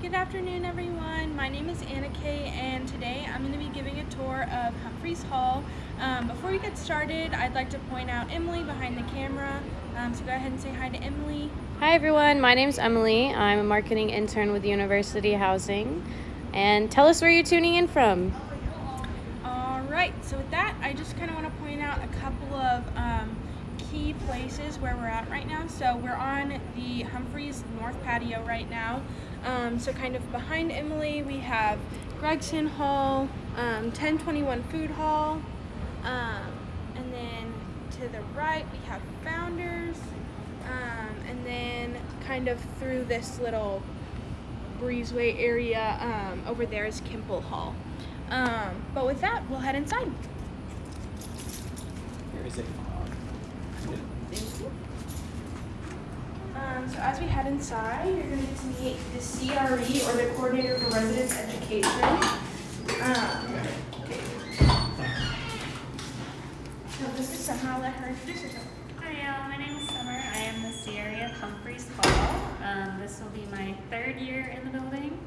Good afternoon, everyone. My name is Anna Kay, and today I'm going to be giving a tour of Humphreys Hall. Um, before we get started, I'd like to point out Emily behind the camera. Um, so go ahead and say hi to Emily. Hi, everyone. My name's Emily. I'm a marketing intern with University Housing. And tell us where you're tuning in from. All right. So with that, I just kind of want to point out a couple of um, key places where we're at right now. So we're on the Humphreys North patio right now. Um, so kind of behind Emily, we have Gregson Hall, um, 1021 Food Hall, um, and then to the right we have Founders, um, and then kind of through this little breezeway area um, over there is Kimpel Hall. Um, but with that, we'll head inside. Here is a Thank you. Um, so as we head inside, you're going to get to meet the CRE or the Coordinator for Residence Education. Um, so this is. I'll let her introduce herself. Hi, uh, my name is Summer. I am the CRE of Humphreys Hall. Um, this will be my third year in the building,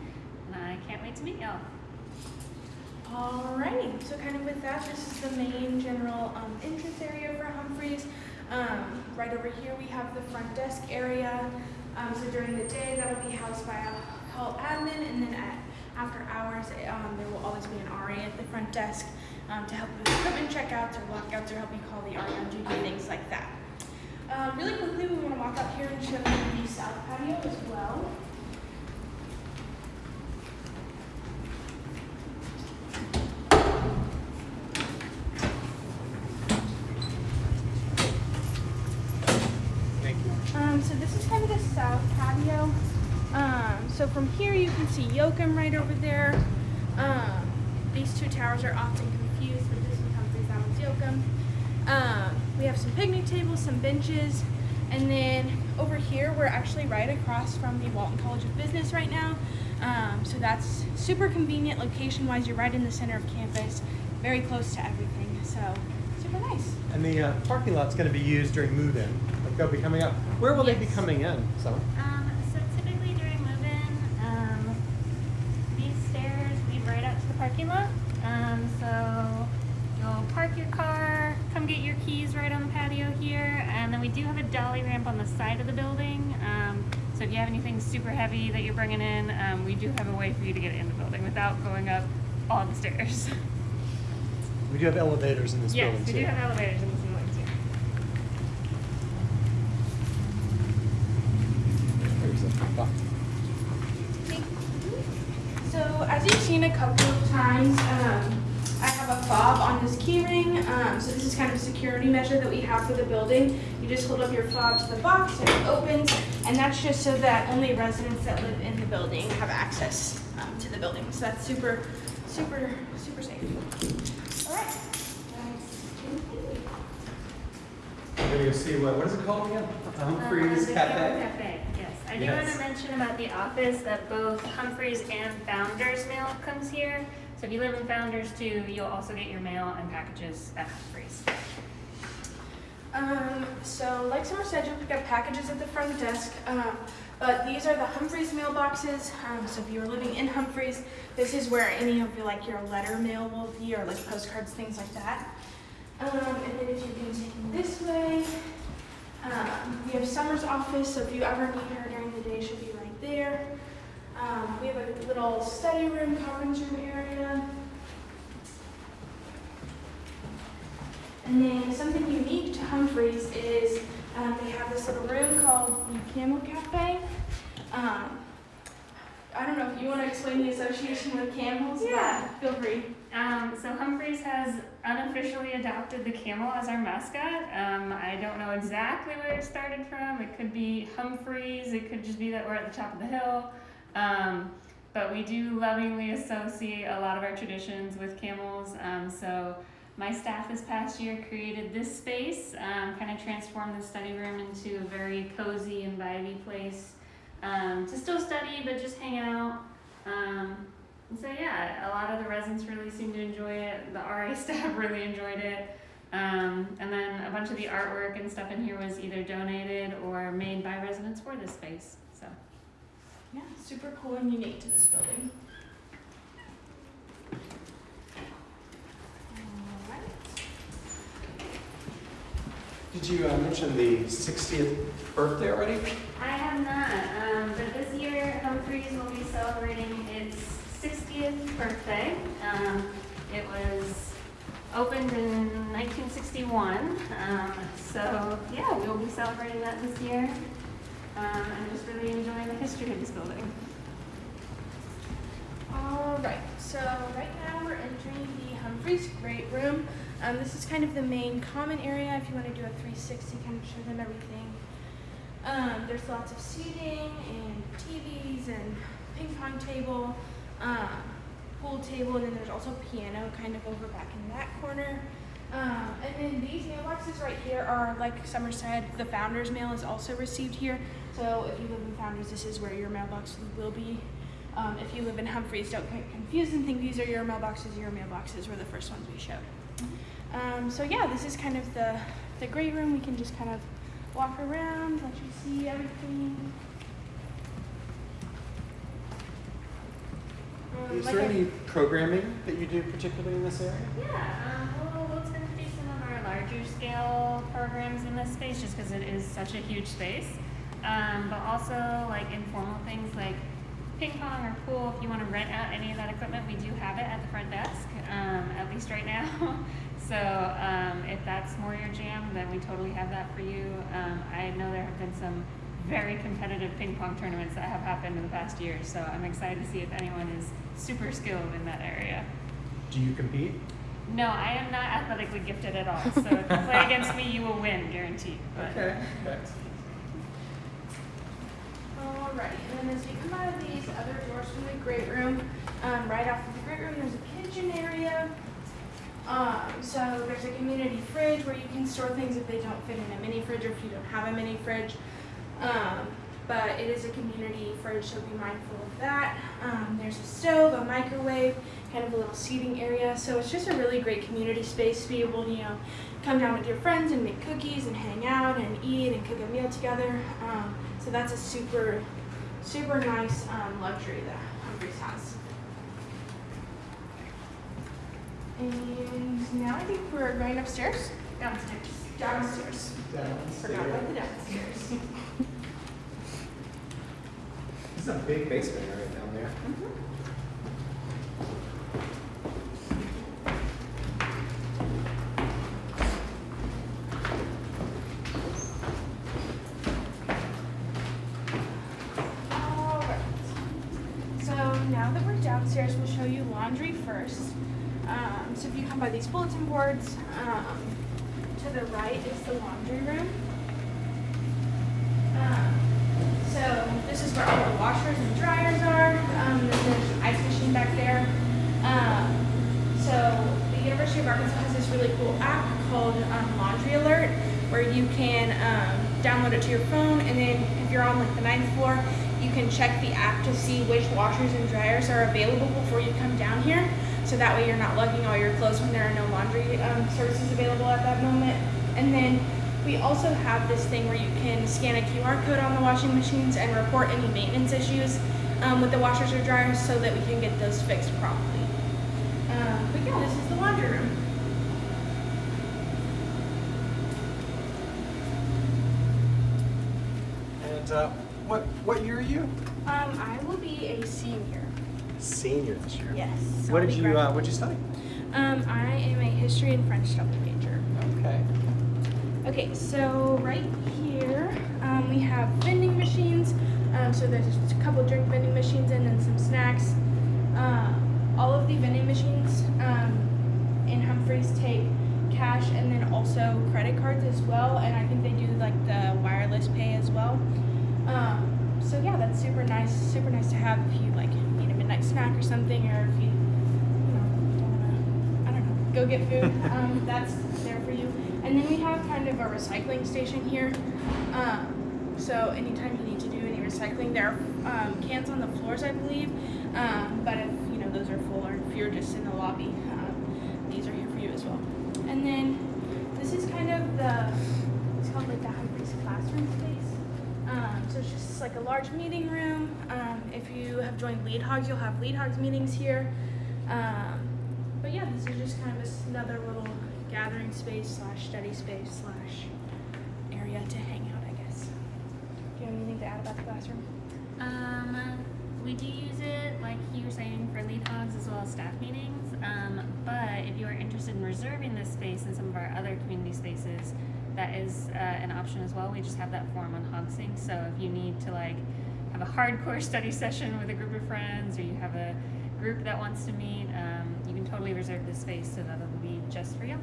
and I can't wait to meet y'all. Alrighty, so kind of with that, this is the main general um, entrance area for Humphreys. Um, right over here we have the front desk area. Um, so during the day that'll be housed by a hall admin and then at, after hours um, there will always be an RA at the front desk um, to help you with equipment checkouts or lockouts or help you call the RA on duty, things like that. Um, really quickly we want to walk up here and show you the south patio as well. Thank you. Um, so this is kind of the south patio. Um, so from here you can see Yocum right over there. Um, these two towers are often confused, but this is Humphreys, that one's Yocum. Um, we have some picnic tables, some benches, and then over here we're actually right across from the Walton College of Business right now. Um, so that's super convenient location-wise. You're right in the center of campus, very close to everything. So super nice. And the uh, parking lot's going to be used during move-in. Like they'll be coming up. Where will they be coming in? Summer? Um, so typically during move-in, um, these stairs lead right out to the parking lot. Um, so you'll park your car, come get your keys right on the patio here, and then we do have a dolly ramp on the side of the building. Um, so if you have anything super heavy that you're bringing in, um, we do have a way for you to get in the building without going up all the stairs. We do have elevators in this yes, building we too. do have elevators in this building too. There's a box. So as you've seen a couple of um, I have a fob on this keyring. Um, so this is kind of a security measure that we have for the building. You just hold up your fob to the box and it opens, and that's just so that only residents that live in the building have access um, to the building. So that's super, super, super safe. All right. We're going to go see what, what is it called again? Humphreys Uh, the Cafe? Cafe, yes. I do want to mention about the office that both Humphreys and Founders mail comes here. So if you live in Founders too, you'll also get your mail and packages at Humphreys. Um, so like Summer said, you'll pick up packages at the front desk. Um, but these are the Humphreys mailboxes. Um, so if you're living in Humphreys, this is where any of your like your letter mail will be, or like postcards, things like that. Um, and then if you continue this way, um, we have Summer's office. So if you ever need her during the day, she'll be right there. Um, we have a little study room, conference room area. And then something unique to Humphreys is um, they have this little room called the Camel Cafe. Um, I don't know if you want to explain the association with camels, Yeah. but feel free. Um, so Humphreys has unofficially adopted the camel as our mascot. Um, I don't know exactly where it started from. It could be Humphreys. It could just be that we're at the top of the hill. Um, but we do lovingly associate a lot of our traditions with camels. Um, so my staff this past year created this space, um, kind of transformed the study room into a very cozy and vibey place um, to still study but just hang out. Um, so yeah, a lot of the residents really seemed to enjoy it. The RA staff really enjoyed it. Um, and then a bunch of the artwork and stuff in here was either donated or made by residents for this space. So yeah, super cool and unique to this building. Alright. Did you uh, mention the 60th birthday already? I have not, um, but this year Humphreys will be celebrating its 60th birthday. Um, it was opened in 1961, um, so yeah, we'll be celebrating that this year. Um, I'm just really enjoying the history of this building. Alright, so right now we're entering the Humphreys Great Room. Um, this is kind of the main common area if you want to do a 360, kind of show them everything. Um, there's lots of seating and TVs and ping pong table, um, pool table, and then there's also piano kind of over back in that corner. Um, and then these mailboxes right here are, like Summer said, the founder's mail is also received here. So if you live in Founders, this is where your mailbox will be. Um, if you live in Humphreys, don't get confused and think these are your mailboxes. Your mailboxes were the first ones we showed. Um, so yeah, this is kind of the, the great room. We can just kind of walk around, let you see everything. Um, Is like there I- any programming that you do particularly in this area? Yeah, um, we'll, we'll tend to do some of our larger scale programs in this space just because it is such a huge space. Um, but also like informal things like ping pong or pool. If you want to rent out any of that equipment, we do have it at the front desk, um, at least right now. so um, if that's more your jam, then we totally have that for you. Um, I know there have been some very competitive ping pong tournaments that have happened in the past year, so I'm excited to see if anyone is super skilled in that area. Do you compete? No, I am not athletically gifted at all. So if you play against me, you will win, guaranteed. But Okay. Alrighty, and then as you come out of these other doors from the great room, um, right off of the great room, there's a kitchen area. Um, so there's a community fridge where you can store things if they don't fit in a mini fridge or if you don't have a mini fridge. Um, but it is a community fridge, so be mindful of that. Um, there's a stove, a microwave, kind of a little seating area. So it's just a really great community space to be able to, you know, come down with your friends and make cookies and hang out and eat and cook a meal together. Um, so that's a super, super nice um, luxury that Humphreys has. And now I think we're going upstairs. downstairs. Downstairs. Forgot about the downstairs. This is a big basement area down there. Alright. So now that we're downstairs, we'll show you laundry first. Um, so if you come by these bulletin boards, um, to the right is the laundry room. Um, so this is where all the washers and dryers are. Um, there's an ice machine back there. Um, so the University of Arkansas has this really cool app called um, Laundry Alert, where you can um, download it to your phone, and then if you're on like the ninth floor, you can check the app to see which washers and dryers are available before you come down here. So that way you're not lugging all your clothes when there are no laundry um, services available at that moment. And then we also have this thing where you can scan a QR code on the washing machines and report any maintenance issues um, with the washers or dryers so that we can get those fixed properly. Um, but yeah, this is the laundry room. And uh, what what year are you? Um, I will be a senior. Senior this year. Yes. What did you uh. What did you study? Um, I am a history and French double major. Okay. Okay, so right here um, we have vending machines. Um, so there's a couple drink vending machines and then some snacks. Um, all of the vending machines um, in Humphreys take cash and then also credit cards as well. And I think they do like the wireless pay as well. Um, so yeah, that's super nice. Super nice to have if you like midnight snack or something, or if you you know wanna I don't know go get food. um, that's there for you. And then we have kind of a recycling station here. Um, so anytime you need to do any recycling, there are um, cans on the floors, I believe. Um, but if you know those are full, or if you're just in the lobby, um, these are here for you as well. And then this is kind of the it's called like the Humphreys classroom space. Um, so it's just like a large meeting room. Um, if you have joined Lead Hogs, you'll have Lead Hogs meetings here. Um, but yeah, this is just kind of another little gathering space slash study space slash area to hang out, I guess. Do you have anything to add about the classroom? Um, we do use it, like you were saying, for lead hogs as well as staff meetings. Um, but if you are interested in reserving this space in some of our other community spaces, that is uh, an option as well. We just have that form on HogSync. So if you need to like have a hardcore study session with a group of friends, or you have a group that wants to meet, um, you can totally reserve this space so that it'll be just for you.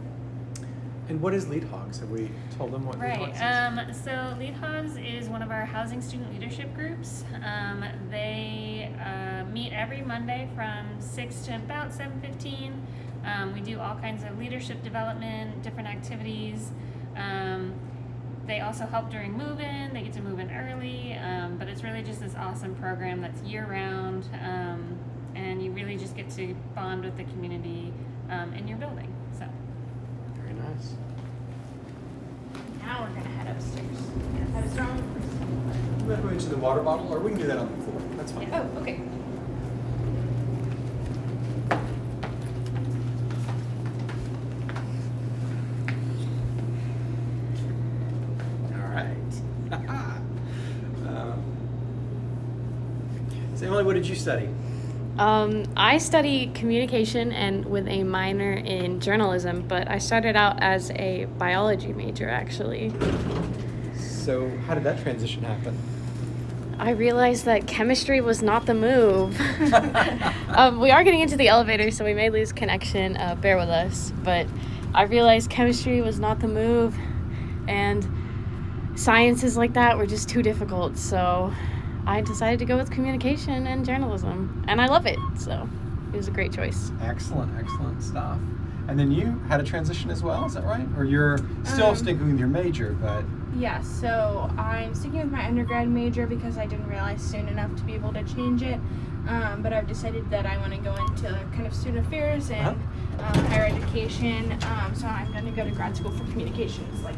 And what is Lead Hogs? Have we told them what Lead Right. Hogs is? Um, so Lead Hogs is one of our housing student leadership groups. Um, they uh, meet every Monday from six to about seven fifteen. Um, we do all kinds of leadership development, different activities. Um, they also help during move-in. They get to move in early, um, but it's really just this awesome program that's year-round, um, and you really just get to bond with the community um, in your building. So. Very nice. Now we're gonna head upstairs. Head us wrong. We're going to the water bottle, or we can do that on the floor. That's fine. Oh, okay. All right. um, so Emily, what did you study? Um, I study communication and with a minor in journalism, but I started out as a biology major actually. So how did that transition happen? I realized that chemistry was not the move. um, we are getting into the elevator, so we may lose connection. Uh, bear with us. But I realized chemistry was not the move, and sciences like that were just too difficult. So I decided to go with communication and journalism, and I love it. So it was a great choice. Excellent, excellent stuff. And then you had a transition as well, is that right? Or you're still Um, sticking with your major, but Yeah, so I'm sticking with my undergrad major because I didn't realize soon enough to be able to change it. Um, but I've decided that I want to go into kind of student affairs and um, higher education. Um, so I'm going to go to grad school for communications, like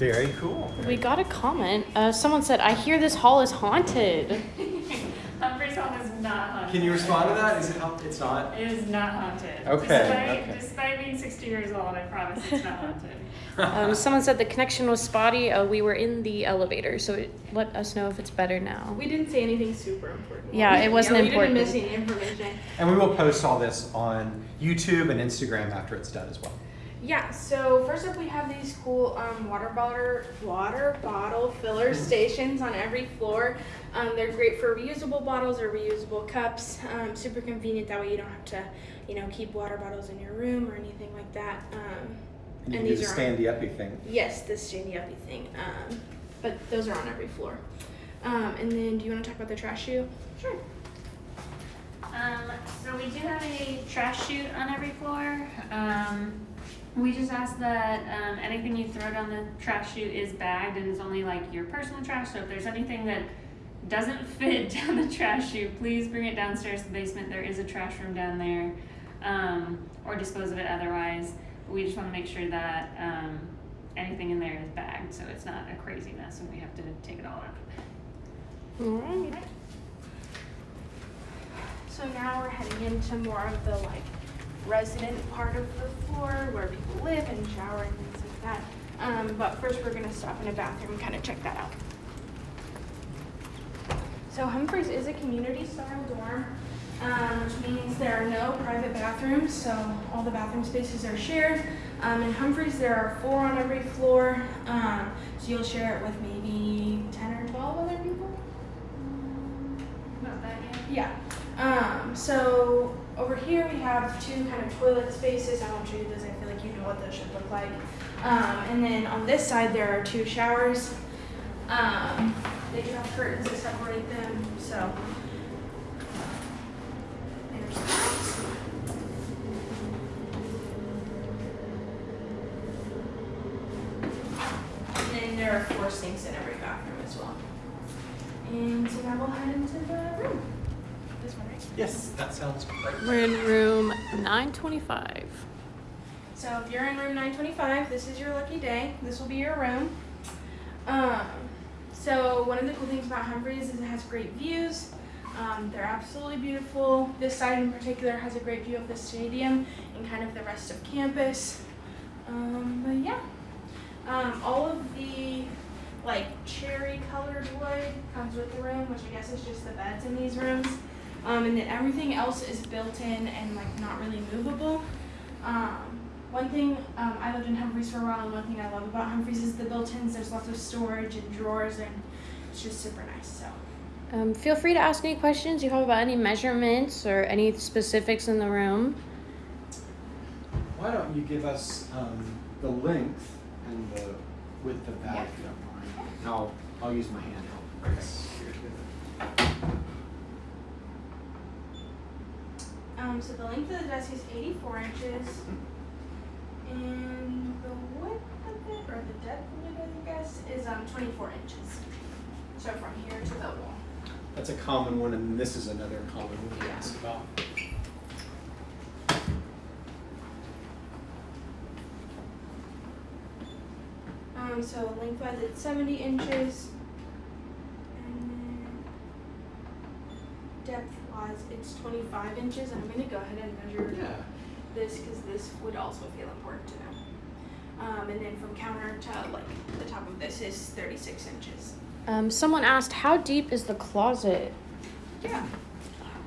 very cool. We got a comment. Uh, someone said, "I hear this hall is haunted." Humphreys Hall is not haunted. Can you respond to that? Is it how it's not? It is not haunted. Okay, Despite, okay. despite being 60 years old, I promise it's not haunted. Um, someone said the connection was spotty. Uh, we were in the elevator, so it, let us know if it's better now. we didn't say anything super important. Yeah, it wasn't we important. didn't miss any information. And we will post all this on YouTube and Instagram after it's done as well. Yeah, so first up we have these cool um, water bottle water bottle filler stations on every floor. Um, they're great for reusable bottles or reusable cups. Um, super convenient. That way you don't have to, you know, keep water bottles in your room or anything like that. Um, And you And can the these are on- standy uppy thing. yes, this standy uppy thing. Um, but those are on every floor. Um, and then, do you want to talk about the trash chute? Sure. Um, so we do have a trash chute on every floor. We just ask that um, anything you throw down the trash chute is bagged and is only like your personal trash. So if there's anything that doesn't fit down the trash chute, please bring it downstairs to the basement. There is a trash room down there, um, or dispose of it otherwise. We just want to make sure that um, anything in there is bagged, so it's not a crazy mess when we have to take it all out. Alright. So now we're heading into more of the like resident part of the floor where people live and shower and things like that. Um, but first we're gonna stop in a bathroom and kind of check that out. So Humphreys is a community style dorm, um, which means there are no private bathrooms, so all the bathroom spaces are shared. Um, in Humphreys there are four on every floor, um, so you'll share it with maybe 10 or 12 other people. Not that yet. Yeah. Um, so over here we have two kind of toilet spaces. I won't show you those. I feel like you know what those should look like. Um, and then on this side there are two showers. Um, they do have curtains to separate them. So there's that. And then there are four sinks in every bathroom as well. And so now we'll head into the room. This one, right? Yes, that sounds great. We're in room 925. So if you're in room 925, this is your lucky day. This will be your room. Um, So one of the cool things about Humphreys is it has great views. Um, they're absolutely beautiful. This side in particular has a great view of the stadium and kind of the rest of campus. Um, but yeah, um, all of the like cherry colored wood comes with the room, which I guess is just the beds in these rooms. Um, and then everything else is built in and like not really movable. Um, one thing um, I lived in Humphreys for a while, and one thing I love about Humphreys is the built-ins. There's lots of storage and drawers, and it's just super nice. So. Um, feel free to ask any questions you have about any measurements or any specifics in the room. Why don't you give us um, the length and the width of that, Yeah. if you don't mind? And I'll, I'll use my handheld. Um, so the length of the desk is 84 inches, and the width of it, or the depth of it, I guess, is um 24 inches. So from here to the wall. That's a common one, and this is another common one we ask about. Um, so lengthwise it's 70 inches, and then depth-wise it's 25 inches. And I'm gonna go ahead and measure Yeah. this because this would also feel important to know. Um, and then from counter to like the top of this is 36 inches. Um, someone asked, how deep is the closet? Yeah.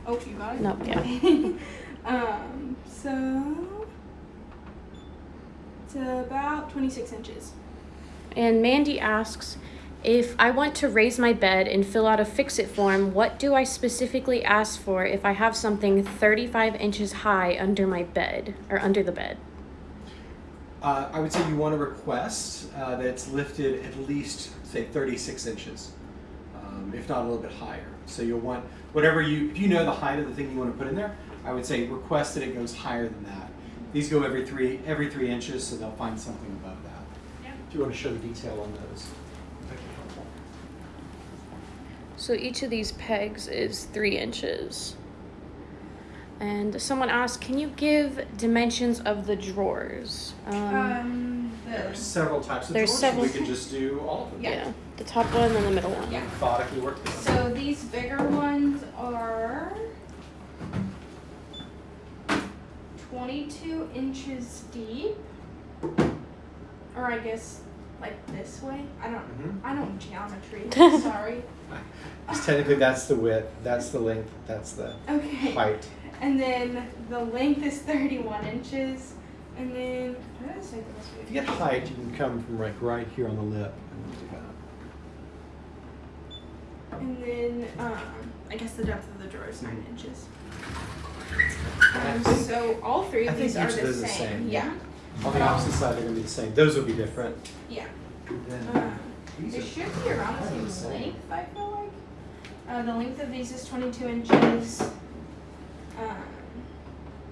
Oh, you got it? No, yeah. um, so it's about 26 inches. And Mandy asks, if I want to raise my bed and fill out a fix it form, what do I specifically ask for if I have something 35 inches high under my bed or under the bed? Uh, I would say you want to request uh, that it's lifted at least, say, 36 inches, um, if not a little bit higher. So you'll want whatever you, if you know the height of the thing you want to put in there, I would say request that it goes higher than that. These go every three every three inches, so they'll find something above that. Yep. If you want to show the detail on those, that'd be helpful. So each of these pegs is three inches. And someone asked, can you give dimensions of the drawers? Um, Um, There are several types of There's drawers, several- so we could just do all of them. yeah. the top one and the middle one. Yeah. Methodically work through them. so these bigger ones are 22 inches deep, or I guess like this way. I don't. Mhm. I don't geometry. Sorry. Because technically that's the width, that's the length, that's the Okay. height. And then the length is 31 inches. And then, how did I say? If you get height, you can come from like right here on the lip and do that. And then, um, I guess the depth of the drawer is 9 Mhm. inches. Um, so all three of think these are each the those same. is same, Yeah. On the opposite side, they're gonna be the same. Those will be different. Yeah. Then these they should be around the the same same. length, I feel like. Uh, the length of these is 22 inches. Um,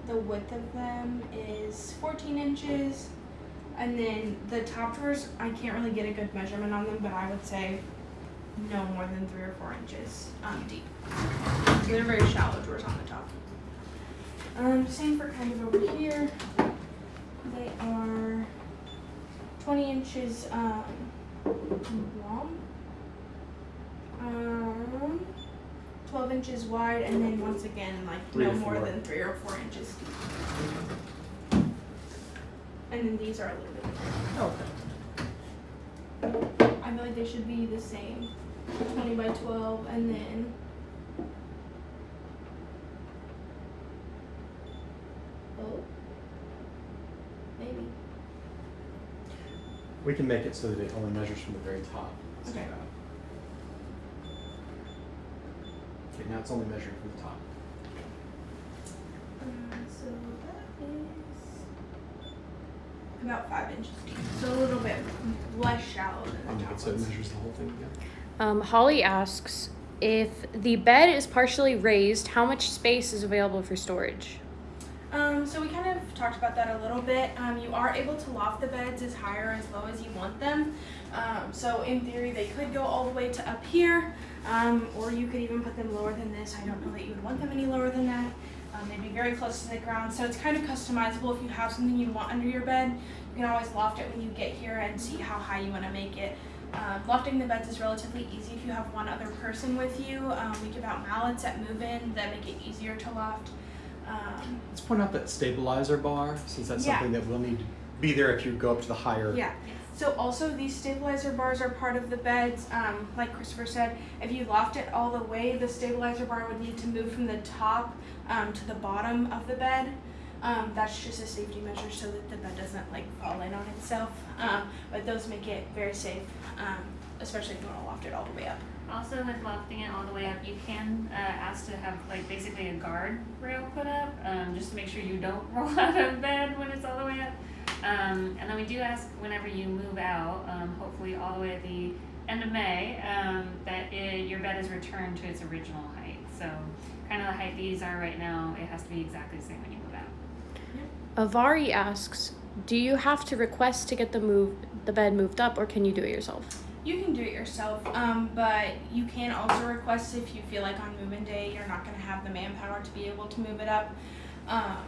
the width of them is 14 inches. And then the top drawers, I can't really get a good measurement on them, but I would say no more than three or four inches um, deep. So they're very shallow drawers on the top. Um, same for kind of over here. They are 20 inches um, long, um, 12 inches wide, and then once again, like Three no more than three or four inches deep. And then these are a little bit different. Okay. I feel like they should be the same 20 by 12, and then. Oh. Maybe. We can make it so that it only measures from the very top. Let's Okay. Okay, now it's only measuring from the top. Uh, so that is about five inches deep. So a little bit less shallow than the make top it so it measures the whole thing again. Um, Holly asks, if the bed is partially raised, how much space is available for storage? Um, so we kind of talked about that a little bit. Um, you are able to loft the beds as high or as low as you want them. Um, so in theory, they could go all the way to up here, um, or you could even put them lower than this. I don't know that you would want them any lower than that. Um, they'd be very close to the ground, so it's kind of customizable. If you have something you want under your bed, you can always loft it when you get here and see how high you want to make it. Um, lofting the beds is relatively easy if you have one other person with you. We give out mallets at move-in that make it easier to loft. Um, Let's point out that stabilizer bar, since that's Yeah. something that will need to be there if you go up to the higher. Yeah. So also these stabilizer bars are part of the beds. Um, like Christopher said, if you loft it all the way, the stabilizer bar would need to move from the top um, to the bottom of the bed. Um, that's just a safety measure so that the bed doesn't like fall in on itself. Um, but those make it very safe, um, especially if you want to loft it all the way up. Also, with lofting it all the way up, you can uh, ask to have like basically a guard rail put up, um, just to make sure you don't roll out of bed when it's all the way up. Um, and then we do ask whenever you move out, um, hopefully all the way at the end of May, um, that it, your bed is returned to its original height. So, kind of the height these are right now, it has to be exactly the same when you move out. Avari asks, do you have to request to get the move the bed moved up, or can you do it yourself? You can do it yourself, um, but you can also request if you feel like on move-in day you're not going to have the manpower to be able to move it up. Um,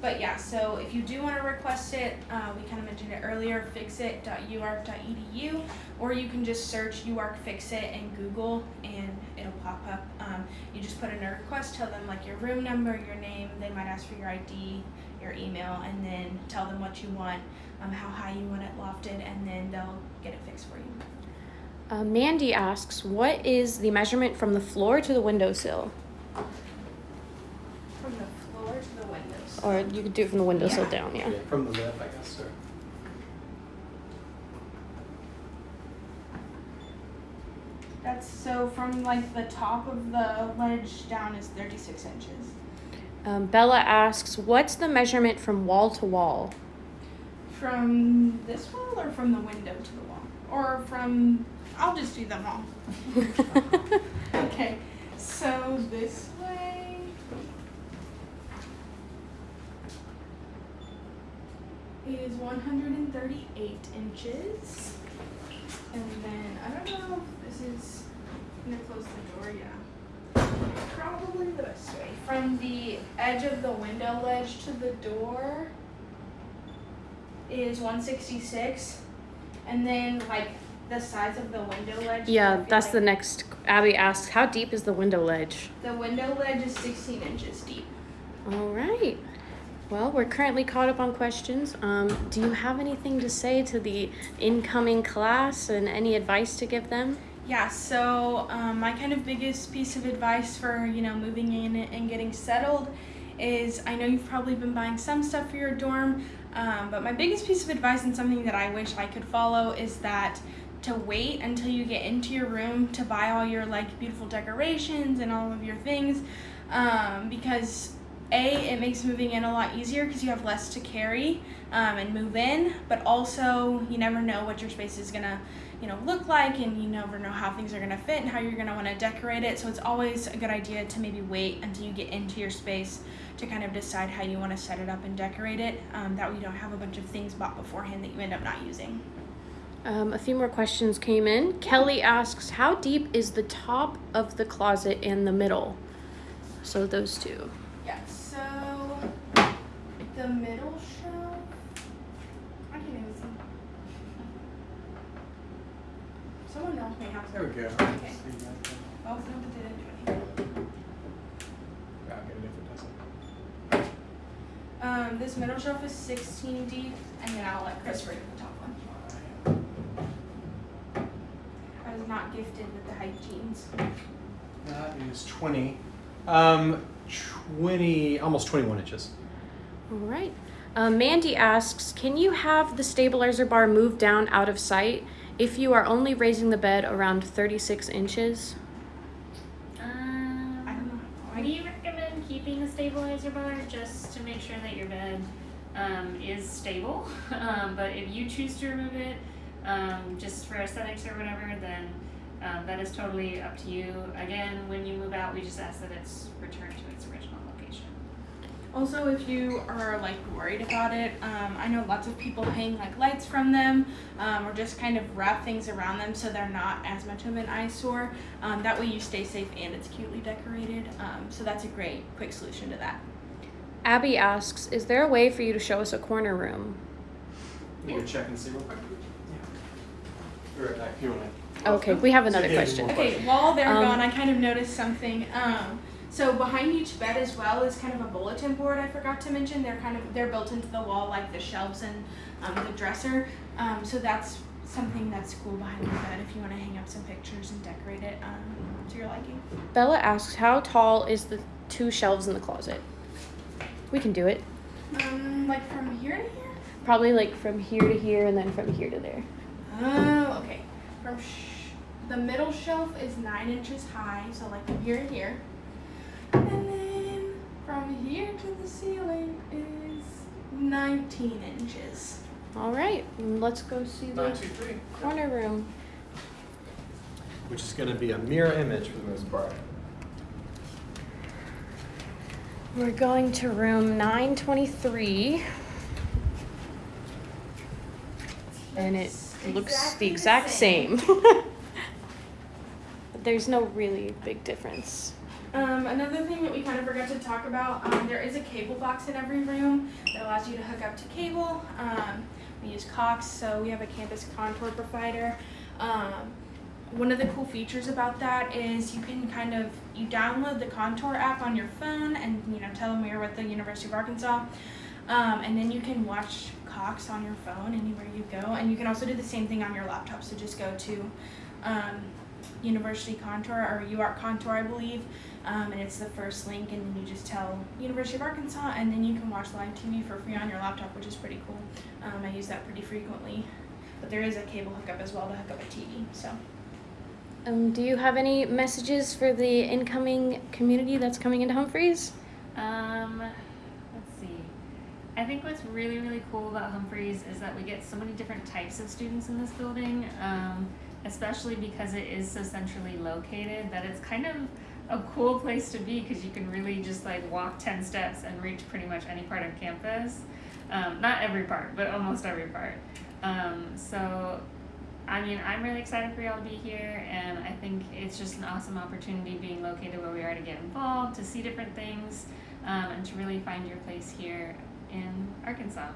but yeah, so if you do want to request it, uh, we kind of mentioned it earlier, fixit.uark.edu, or you can just search UARK Fixit in Google and it'll pop up. Um, you just put in a request, tell them like your room number, your name, they might ask for your ID, your email, and then tell them what you want, um, how high you want it lofted, and then they'll get it fixed for you. Uh, Mandy asks, what is the measurement from the floor to the windowsill? From the floor to the windows. Or you could do it from the windowsill Yeah. down, yeah. Yeah, From the lip, I guess, or. That's so from like the top of the ledge down is 36 inches. Um, Bella asks, what's the measurement from wall to wall? From this wall or from the window to the wall? Or from, I'll just do them all. Okay, so this way. Is 138 inches. And then, I don't know if this is gonna close the door, yeah. Probably the best way. From the edge of the window ledge to the door is 166. And then, like, the size of the window ledge. Yeah, that's like the next. Abby asks, how deep is the window ledge? The window ledge is 16 inches deep. All right. Well, we're currently caught up on questions. Um, do you have anything to say to the incoming class and any advice to give them? Yeah, so um, my kind of biggest piece of advice for you know moving in and getting settled is I know you've probably been buying some stuff for your dorm, um, but my biggest piece of advice and something that I wish I could follow is that to wait until you get into your room to buy all your like beautiful decorations and all of your things, um, because a it makes moving in a lot easier because you have less to carry um, and move in, but also you never know what your space is gonna you know look like and you never know how things are going to fit and how you're going to want to decorate it so it's always a good idea to maybe wait until you get into your space to kind of decide how you want to set it up and decorate it um, that way you don't have a bunch of things bought beforehand that you end up not using Um, a few more questions came in. Kelly asks, how deep is the top of the closet and the middle? So those two. the middle shelf i can't even see someone else may have There we go. Okay. See that there? oh no but they didn't do anything Yeah, I'll get it if it doesn't. um, this middle shelf is 16 deep and then i'll let chris read the top one I was not gifted with the height genes. That is 20. Um, 20, almost 21 inches. All right. Um, Mandy asks, can you have the stabilizer bar move down out of sight if you are only raising the bed around 36 inches? Um, I don't know. I, We recommend keeping the stabilizer bar just to make sure that your bed um, is stable. Um, but if you choose to remove it, um, just for aesthetics or whatever, then um, that is totally up to you. Again, when you move out, we just ask that it's returned to its original location. Also, if you are like worried about it, um, I know lots of people hang like lights from them, um, or just kind of wrap things around them so they're not as much of an eyesore. Um, that way, you stay safe and it's cutely decorated. Um, so that's a great quick solution to that. Abby asks, is there a way for you to show us a corner room? You can check and see real quick. Be right back. You want Okay, we have another question. Okay, while they're Um, gone, I kind of noticed something. Um, so behind each bed as well is kind of a bulletin board. I forgot to mention. They're kind of they're built into the wall like the shelves and um, the dresser. Um, so that's something that's cool behind the bed if you want to hang up some pictures and decorate it um, to your liking. Bella asks, how tall is the two shelves in the closet? We can do it. Um, like from here to here. Probably like from here to here and then from here to there. Oh, okay. From sh- the middle shelf is nine inches high, so like from here to here. And then from here to the ceiling is 19 inches. All right, let's go see to. the Nine, two, three. corner room. Which is gonna be a mirror image for the most part. We're going to room 923. And it looks Exactly the the exact same. same. but there's no really big difference. Um, another thing that we kind of forgot to talk about, um, there is a cable box in every room that allows you to hook up to cable. Um, we use Cox, so we have a campus contour provider. Um, one of the cool features about that is you can kind of you download the contour app on your phone and you know tell them you're with the University of Arkansas, um, and then you can watch Cox on your phone anywhere you go, and you can also do the same thing on your laptop. So just go to um, University Contour or UARK Contour, I believe, um, and it's the first link, and then you just tell University of Arkansas, and then you can watch live TV for free on your laptop, which is pretty cool. Um, I use that pretty frequently, but there is a cable hookup as well to hook up a TV. So. Um, do you have any messages for the incoming community that's coming into Humphreys? Um, let's see. I think what's really, really cool about Humphreys is that we get so many different types of students in this building, um, especially because it is so centrally located that it's kind of a cool place to be because you can really just like walk 10 steps and reach pretty much any part of campus. Um, not every part, but almost every part. Um, so, I mean, I'm really excited for y'all to be here, and I think it's just an awesome opportunity being located where we are to get involved, to see different things, um, and to really find your place here in Arkansas.